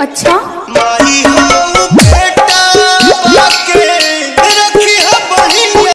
अच्छा?